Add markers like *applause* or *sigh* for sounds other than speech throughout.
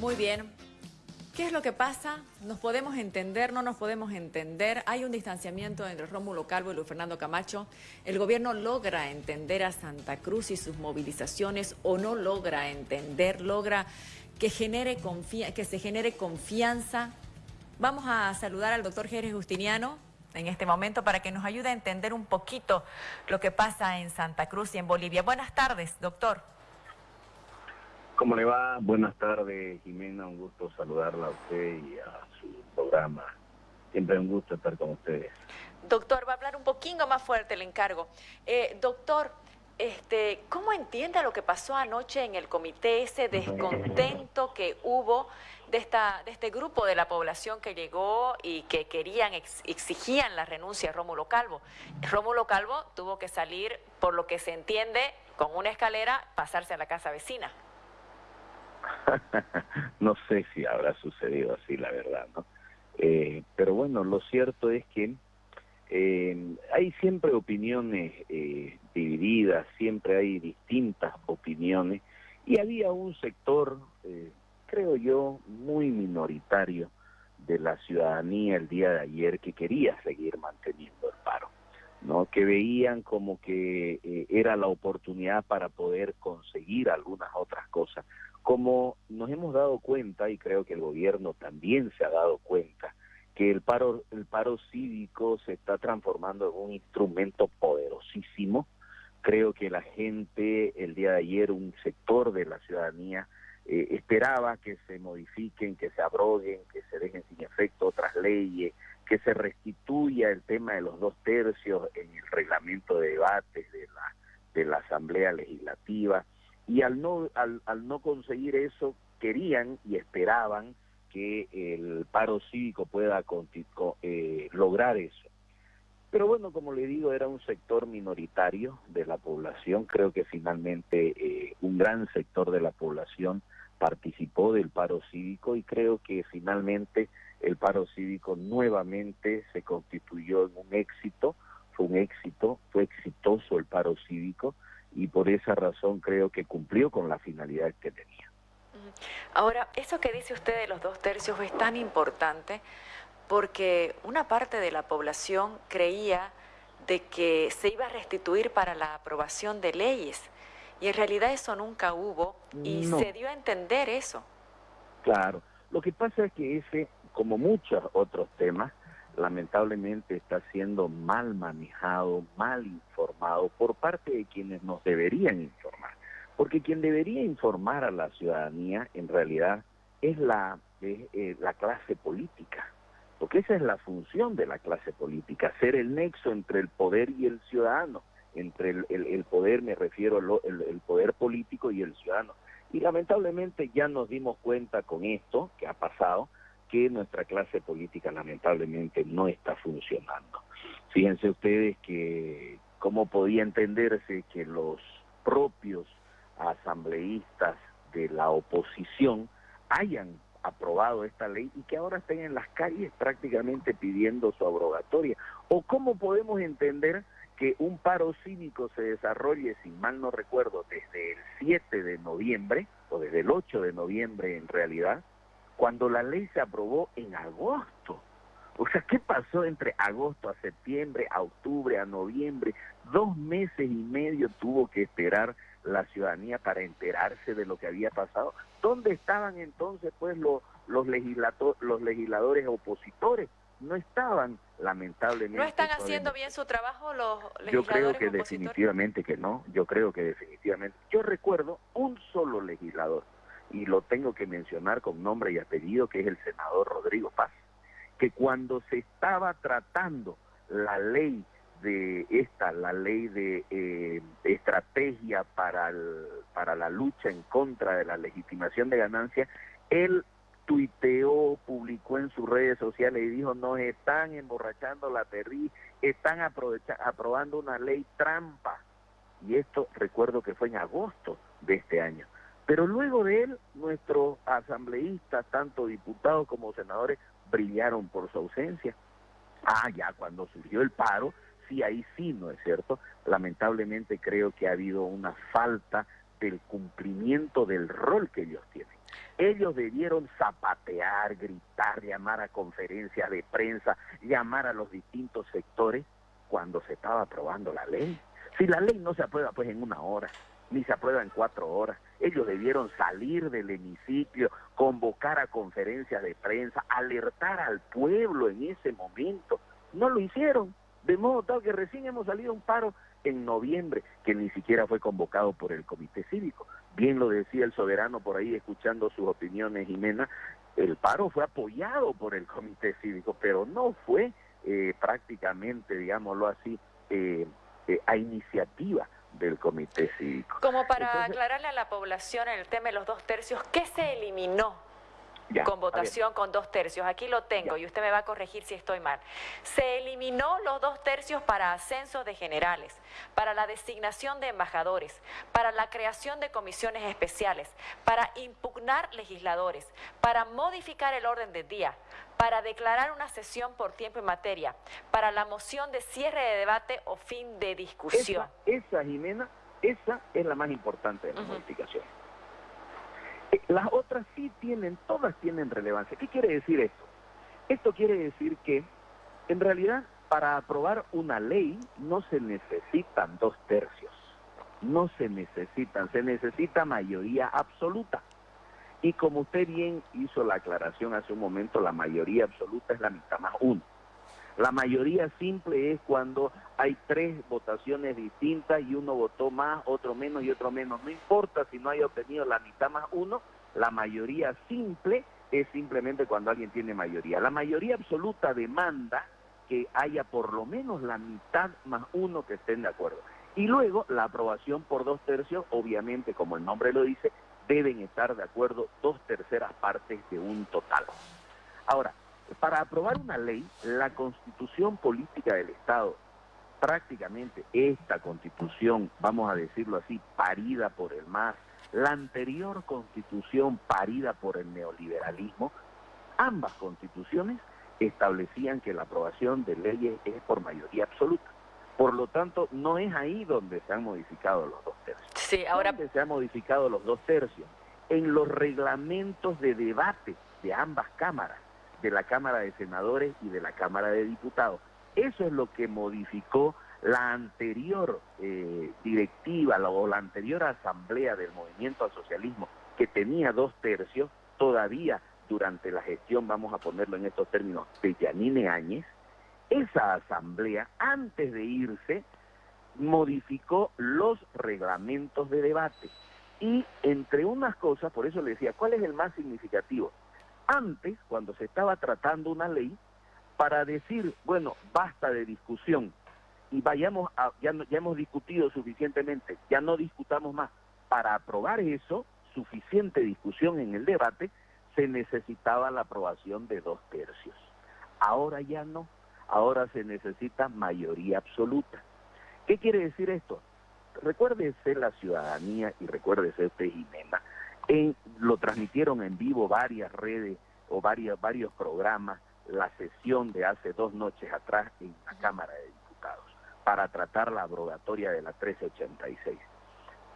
Muy bien. ¿Qué es lo que pasa? ¿Nos podemos entender? ¿No nos podemos entender? Hay un distanciamiento entre Rómulo Calvo y Luis Fernando Camacho. ¿El gobierno logra entender a Santa Cruz y sus movilizaciones o no logra entender? ¿Logra que, genere que se genere confianza? Vamos a saludar al doctor Jerez Justiniano en este momento para que nos ayude a entender un poquito lo que pasa en Santa Cruz y en Bolivia. Buenas tardes, doctor. ¿Cómo le va? Buenas tardes, Jimena. Un gusto saludarla a usted y a su programa. Siempre un gusto estar con ustedes. Doctor, va a hablar un poquito más fuerte, el encargo. Eh, doctor, este, ¿cómo entiende lo que pasó anoche en el comité, ese descontento que hubo de, esta, de este grupo de la población que llegó y que querían, exigían la renuncia de Rómulo Calvo? Rómulo Calvo tuvo que salir, por lo que se entiende, con una escalera, pasarse a la casa vecina. *laughs* no sé si habrá sucedido así, la verdad, ¿no? Eh, pero bueno, lo cierto es que eh, hay siempre opiniones eh, divididas, siempre hay distintas opiniones y había un sector, creo yo, muy minoritario de la ciudadanía el día de ayer que quería seguir manteniendo el paro, ¿no? Que veían como que era la oportunidad para poder conseguir algunas otras cosas como nos hemos dado cuenta, y creo que el gobierno también se ha dado cuenta, que el paro, el paro cívico se está transformando en un instrumento poderosísimo. Creo que la gente, el día de ayer, un sector de la ciudadanía, eh, esperaba que se modifiquen, que se abroguen, que se dejen sin efecto otras leyes, que se restituya el tema de los dos tercios en el reglamento de debates de la, de la Asamblea Legislativa y al no, al, al no conseguir eso, querían y esperaban que el paro cívico pueda eh, lograr eso. Pero bueno, como le digo, era un sector minoritario de la población. Creo que finalmente eh, un gran sector de la población participó del paro cívico y creo que finalmente el paro cívico nuevamente se constituyó en un éxito. Fue un éxito, fue exitoso el paro cívico y por esa razón creo que cumplió con la finalidad que tenía. Ahora, eso que dice usted de los dos tercios es tan importante porque una parte de la población creía de que se iba a restituir para la aprobación de leyes y en realidad eso nunca hubo y se dio a entender eso. Claro, lo que pasa es que ese, como muchos otros temas, lamentablemente está siendo mal manejado, mal informado por parte de quienes nos deberían informar. Porque quien debería informar a la ciudadanía en realidad es la, eh, la clase política. Porque esa es la función de la clase política, ser el nexo entre el poder y el ciudadano. Entre el, el, poder, me refiero al el poder político y el ciudadano. Y lamentablemente ya nos dimos cuenta con esto que ha pasado, que nuestra clase política lamentablemente no está funcionando. Fíjense ustedes que cómo podía entenderse que los propios asambleístas de la oposición hayan aprobado esta ley y que ahora estén en las calles prácticamente pidiendo su abrogatoria. ¿O cómo podemos entender que un paro cívico se desarrolle, si mal no recuerdo, desde el 7 de noviembre, o desde el 8 de noviembre en realidad, cuando la ley se aprobó en agosto. O sea, ¿qué pasó entre agosto a septiembre, a octubre, a noviembre? Dos meses y medio tuvo que esperar la ciudadanía para enterarse de lo que había pasado. ¿Dónde estaban entonces pues los, los, los legisladores opositores? No estaban, lamentablemente. ¿No están haciendo bien su trabajo los legisladores Yo creo que definitivamente que no, yo creo que definitivamente. Yo recuerdo un solo legislador y lo tengo que mencionar con nombre y apellido, que es el senador Rodrigo Paz, que cuando se estaba tratando la ley de esta, la ley de eh, estrategia para, para la lucha en contra de la legitimación de ganancias, él tuiteó, publicó en sus redes sociales y dijo, nos están emborrachando la perri, están aprobando una ley trampa. Y esto recuerdo que fue en agosto de este año. Pero luego de él, nuestros asambleístas, tanto diputados como senadores, brillaron por su ausencia. Ah, ya cuando surgió el paro, sí, ahí sí, ¿no es cierto? Lamentablemente creo que ha habido una falta del cumplimiento del rol que ellos tienen. Ellos debieron zapatear, gritar, llamar a conferencias de prensa, llamar a los distintos sectores cuando se estaba aprobando la ley. Si la ley no se aprueba pues en una hora, ni se aprueba en cuatro horas, ellos debieron salir del hemiciclo, convocar a conferencias de prensa, alertar al pueblo en ese momento. No lo hicieron, de modo tal que recién hemos salido un paro en noviembre, que ni siquiera fue convocado por el comité cívico. Bien lo decía el soberano por ahí, escuchando sus opiniones, Jimena, el paro fue apoyado por el comité cívico, pero no fue eh, prácticamente, digámoslo así, eh, eh, a iniciativa del comité cívico. Como para aclararle a la población en el tema de los dos tercios, ¿qué se eliminó con votación con dos tercios. Aquí lo tengo y usted me va a corregir si estoy mal. Se eliminó los dos tercios para ascensos de generales, para la designación de embajadores, para la creación de comisiones especiales, para impugnar legisladores, para modificar el orden del día, para declarar una sesión por tiempo y materia, para la moción de cierre de debate o fin de discusión. Esa, Jimena, esa es la más importante de las modificaciones. Las otras sí tienen, todas tienen relevancia. ¿Qué quiere decir esto? Esto quiere decir que, en realidad, para aprobar una ley no se necesitan dos tercios, no se necesitan, se necesita mayoría absoluta. Y como usted bien hizo la aclaración hace un momento, la mayoría absoluta es la mitad más uno. La mayoría simple es cuando hay tres votaciones distintas y uno votó más, otro menos y otro menos. No importa si no haya obtenido la mitad más uno, la mayoría simple es simplemente cuando alguien tiene mayoría. La mayoría absoluta demanda que haya por lo menos la mitad más uno que estén de acuerdo. Y luego la aprobación por dos tercios, obviamente, como el nombre lo dice, deben estar de acuerdo dos terceras partes de un total. Ahora, para aprobar una ley, la constitución política del Estado, prácticamente esta constitución, vamos a decirlo así, parida por el MAS, la anterior constitución parida por el neoliberalismo, ambas constituciones establecían que la aprobación de leyes es por mayoría absoluta. Por lo tanto, no es ahí donde se han modificado los dos tercios. Sí, ahora... ¿Dónde se han modificado los dos tercios? En los reglamentos de debate de ambas cámaras de la Cámara de Senadores y de la Cámara de Diputados. Eso es lo que modificó la anterior eh, directiva o la anterior asamblea del movimiento al socialismo, que tenía dos tercios, todavía durante la gestión, vamos a ponerlo en estos términos, de Yanine Áñez, esa asamblea, antes de irse, modificó los reglamentos de debate. Y entre unas cosas, por eso le decía, ¿cuál es el más significativo? Antes, cuando se estaba tratando una ley, para decir, bueno, basta de discusión y vayamos a, ya, ya hemos discutido suficientemente, ya no discutamos más. Para aprobar eso, suficiente discusión en el debate, se necesitaba la aprobación de dos tercios. Ahora ya no, ahora se necesita mayoría absoluta. ¿Qué quiere decir esto? Recuérdese la ciudadanía y recuérdese usted, Jimena, lo transmitieron en vivo varias redes o varios, varios programas, la sesión de hace dos noches atrás en la Cámara de Diputados para tratar la abrogatoria de la 1386.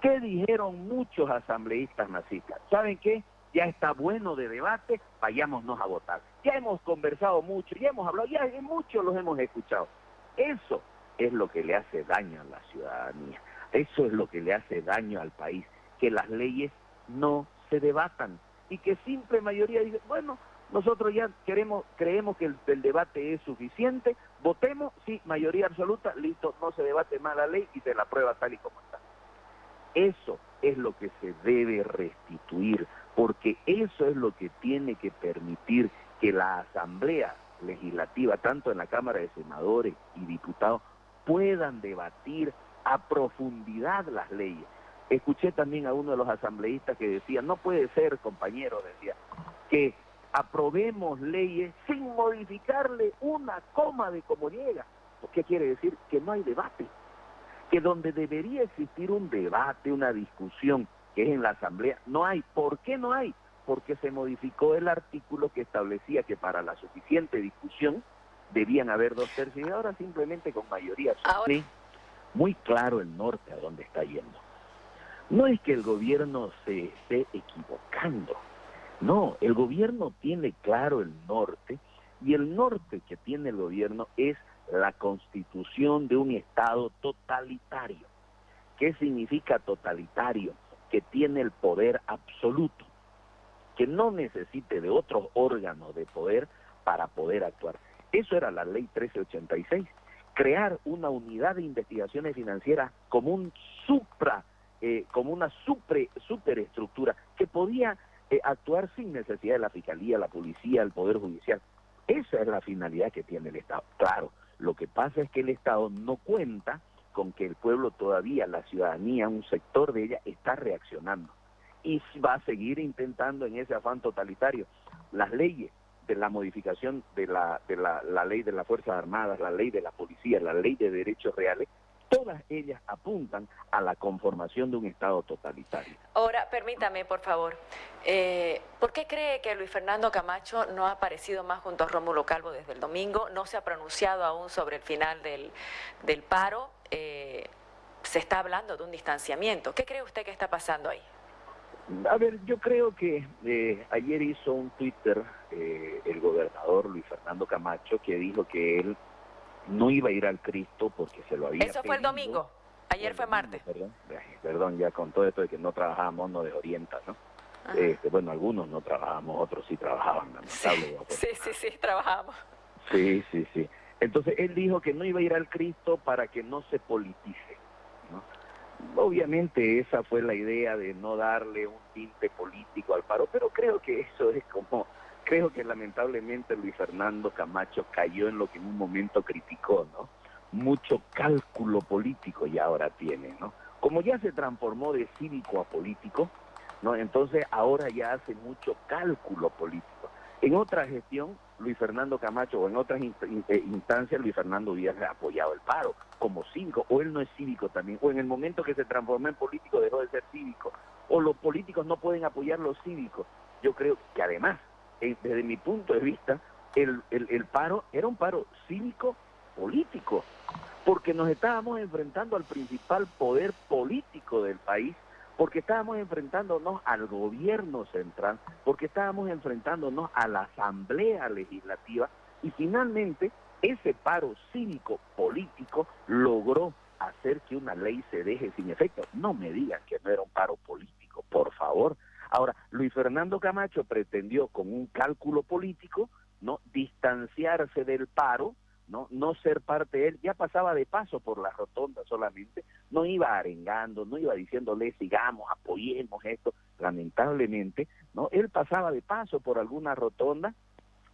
¿Qué dijeron muchos asambleístas nazistas? ¿Saben qué? Ya está bueno de debate, vayámonos a votar. Ya hemos conversado mucho, ya hemos hablado, ya muchos los hemos escuchado. Eso es lo que le hace daño a la ciudadanía. Eso es lo que le hace daño al país, que las leyes no se debatan y que simple mayoría dice, bueno, nosotros ya queremos, creemos que el, debate es suficiente, votemos, sí, mayoría absoluta, listo, no se debate más la ley y se la aprueba tal y como está. Eso es lo que se debe restituir, porque eso es lo que tiene que permitir que la Asamblea Legislativa, tanto en la Cámara de Senadores y Diputados, puedan debatir a profundidad las leyes Escuché también a uno de los asambleístas que decía, no puede ser, compañero, decía, que aprobemos leyes sin modificarle una coma de cómo llega. ¿Qué quiere decir? Que no hay debate. Que donde debería existir un debate, una discusión, que es en la asamblea, no hay. ¿Por qué no hay? Porque se modificó el artículo que establecía que para la suficiente discusión debían haber dos tercios y ahora simplemente con mayoría. Muy claro el norte a dónde está yendo. No es que el gobierno se esté equivocando, No, el gobierno tiene claro el norte y el norte que tiene el gobierno es la constitución de un Estado totalitario. ¿Qué significa totalitario? Que tiene el poder absoluto, que no necesite de otros órganos de poder para poder actuar. Eso era la ley 1386, crear una unidad de investigaciones financieras como un supra, eh, como una super, superestructura que podía eh, actuar sin necesidad de la fiscalía, la policía, el poder judicial. Esa es la finalidad que tiene el Estado. Claro, lo que pasa es que el Estado no cuenta con que el pueblo todavía, la ciudadanía, un sector de ella está reaccionando y va a seguir intentando en ese afán totalitario. Las leyes de la modificación de la, de la, la ley de las Fuerzas Armadas, la ley de la policía, la ley de derechos reales, todas ellas apuntan a la conformación de un Estado totalitario. Ahora, permítame, por favor, eh, ¿por qué cree que Luis Fernando Camacho no ha aparecido más junto a Rómulo Calvo desde el domingo? No se ha pronunciado aún sobre el final del, del paro. Eh, se está hablando de un distanciamiento. ¿Qué cree usted que está pasando ahí? A ver, yo creo que eh, ayer hizo un Twitter el gobernador Luis Fernando Camacho que dijo que él no iba a ir al Cristo porque se lo había Eso fue el domingo, ayer fue martes. Perdón, perdón, ya con todo esto de que no trabajamos nos desorienta, ¿no? Este, bueno, algunos no trabajamos, otros sí trabajaban, *laughs* sí, sí, sí, sí, trabajamos. Sí, sí, sí. Entonces él dijo que no iba a ir al Cristo para que no se politice, ¿no? Obviamente esa fue la idea de no darle un tinte político al paro, pero creo que eso es como creo que lamentablemente Luis Fernando Camacho cayó en lo que en un momento criticó, ¿no? Mucho cálculo político ya ahora tiene, ¿no? Como ya se transformó de cívico a político, ¿no? Entonces ahora ya hace mucho cálculo político. En otra gestión, Luis Fernando Camacho, o en otras eh, instancias, Luis Fernando hubiera apoyado el paro como cívico, o él no es cívico también, o en el momento que se transformó en político dejó de ser cívico, o los políticos no pueden apoyar los cívicos. Yo creo que además desde mi punto de vista, el, el, paro era un paro cívico político, porque nos estábamos enfrentando al principal poder político del país, porque estábamos enfrentándonos al gobierno central, porque estábamos enfrentándonos a la asamblea legislativa y finalmente ese paro cívico político logró hacer que una ley se deje sin efecto. No me digan que no era un paro político, Luis Fernando Camacho pretendió con un cálculo político, ¿no? distanciarse del paro, no no ser parte de él, ya pasaba de paso por la rotonda solamente, no iba arengando, no iba diciéndole sigamos, apoyemos esto, lamentablemente, no, él pasaba de paso por alguna rotonda,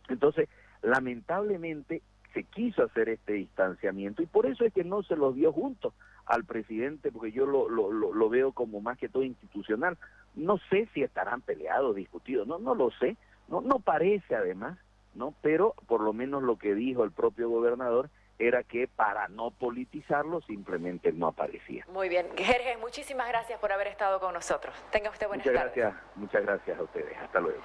entonces lamentablemente se quiso hacer este distanciamiento y por eso es que no se lo dio juntos al presidente, porque yo lo, lo, lo, veo como más que todo institucional. No sé si estarán peleados, discutidos, no, no lo sé, no, no parece además, ¿no? Pero por lo menos lo que dijo el propio gobernador era que para no politizarlo simplemente no aparecía. Muy bien. Jerez, muchísimas gracias por haber estado con nosotros. Tenga usted buenas muchas Gracias, muchas gracias a ustedes. Hasta luego.